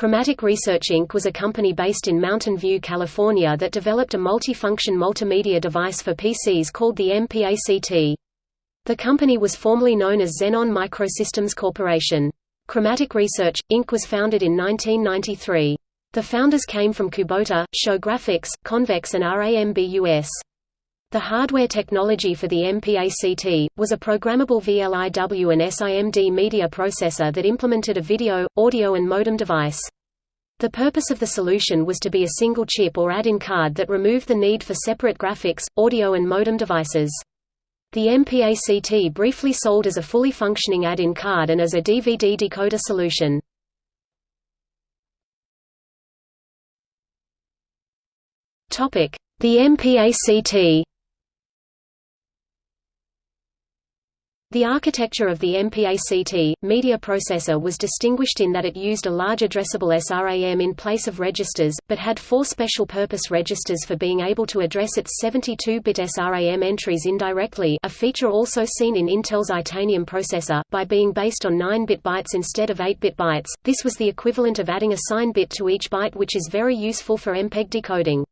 Chromatic Research Inc. was a company based in Mountain View, California that developed a multifunction multimedia device for PCs called the MPACT. The company was formerly known as Xenon Microsystems Corporation. Chromatic Research, Inc. was founded in 1993. The founders came from Kubota, Show Graphics, Convex and RAMBUS. The hardware technology for the MPACT, was a programmable VLIW and SIMD media processor that implemented a video, audio and modem device. The purpose of the solution was to be a single chip or add-in card that removed the need for separate graphics, audio and modem devices. The MPACT briefly sold as a fully functioning add-in card and as a DVD decoder solution. The MPACT The architecture of the MPACT, media processor was distinguished in that it used a large addressable SRAM in place of registers, but had four special-purpose registers for being able to address its 72-bit SRAM entries indirectly a feature also seen in Intel's Itanium processor, by being based on 9-bit bytes instead of 8-bit bytes, this was the equivalent of adding a sign bit to each byte which is very useful for MPEG decoding.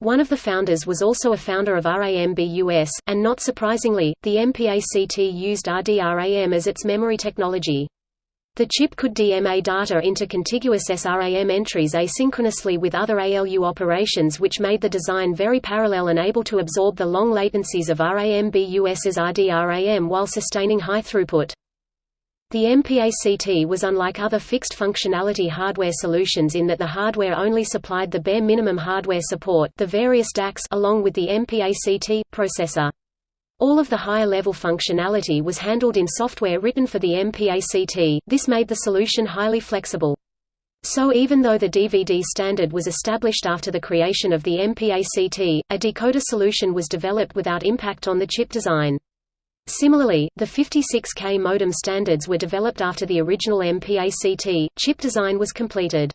One of the founders was also a founder of RAMBUS, and not surprisingly, the MPACT used RDRAM as its memory technology. The chip could DMA data into contiguous SRAM entries asynchronously with other ALU operations which made the design very parallel and able to absorb the long latencies of RAMBUS's RDRAM while sustaining high throughput. The MPACT was unlike other fixed functionality hardware solutions in that the hardware only supplied the bare minimum hardware support the various DACs along with the MPACT, processor. All of the higher-level functionality was handled in software written for the MPACT, this made the solution highly flexible. So even though the DVD standard was established after the creation of the MPACT, a decoder solution was developed without impact on the chip design. Similarly, the 56K modem standards were developed after the original MPACT, chip design was completed.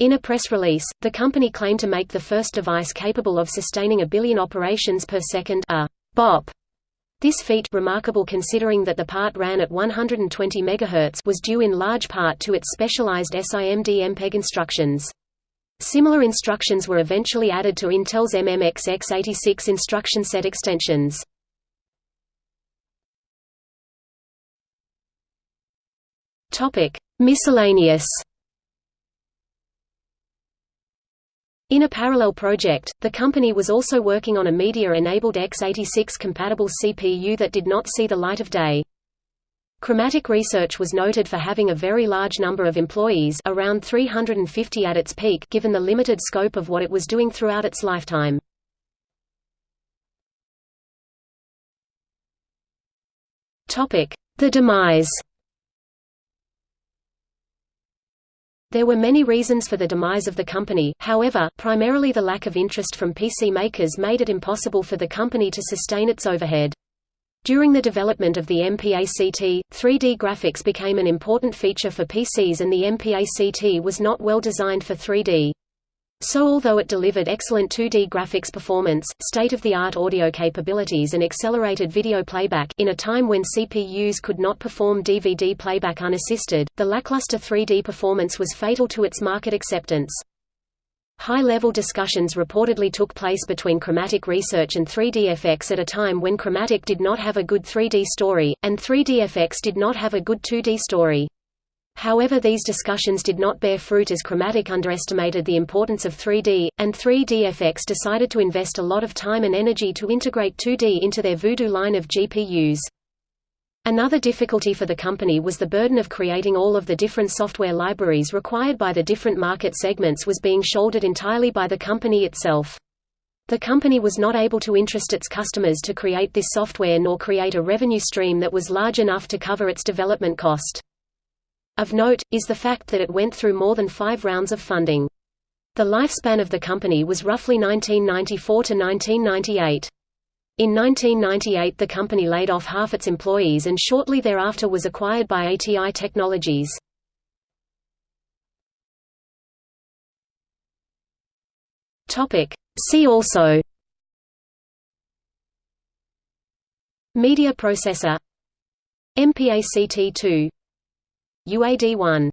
In a press release, the company claimed to make the first device capable of sustaining a billion operations per second a bop. This feat remarkable considering that the part ran at 120 MHz was due in large part to its specialized SIMD MPEG instructions. Similar instructions were eventually added to Intel's MMX x86 instruction set extensions. Topic: Miscellaneous. In a parallel project, the company was also working on a media-enabled x86-compatible CPU that did not see the light of day. Chromatic Research was noted for having a very large number of employees around 350 at its peak given the limited scope of what it was doing throughout its lifetime. The demise There were many reasons for the demise of the company, however, primarily the lack of interest from PC makers made it impossible for the company to sustain its overhead. During the development of the MPACT, 3D graphics became an important feature for PCs and the MPACT was not well designed for 3D. So although it delivered excellent 2D graphics performance, state-of-the-art audio capabilities and accelerated video playback in a time when CPUs could not perform DVD playback unassisted, the lackluster 3D performance was fatal to its market acceptance. High-level discussions reportedly took place between Chromatic Research and 3DFX at a time when Chromatic did not have a good 3D story, and 3DFX did not have a good 2D story. However these discussions did not bear fruit as Chromatic underestimated the importance of 3D, and 3DFX decided to invest a lot of time and energy to integrate 2D into their Voodoo line of GPUs. Another difficulty for the company was the burden of creating all of the different software libraries required by the different market segments was being shouldered entirely by the company itself. The company was not able to interest its customers to create this software nor create a revenue stream that was large enough to cover its development cost. Of note, is the fact that it went through more than five rounds of funding. The lifespan of the company was roughly 1994 to 1998. In 1998 the company laid off half its employees and shortly thereafter was acquired by ATI Technologies. See also Media processor MPACT2 UAD1